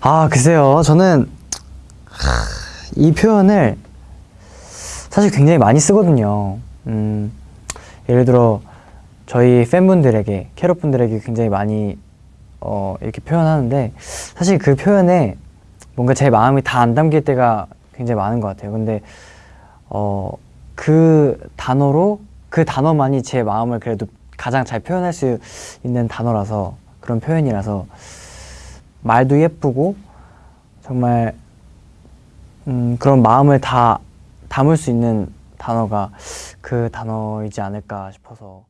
아 글쎄요. 저는 이 표현을 사실 굉장히 많이 쓰거든요. 음, 예를 들어 저희 팬분들에게 캐럿 분들에게 굉장히 많이 어, 이렇게 표현하는데 사실 그 표현에 뭔가 제 마음이 다 안 담길 때가 굉장히 많은 것 같아요. 근데 어, 그 단어로 그 단어만이 제 마음을 그래도 가장 잘 표현할 수 있는 단어라서 그런 표현이라서 말도 예쁘고 정말 음, 그런 마음을 다 담을 수 있는 단어가 그 단어이지 않을까 싶어서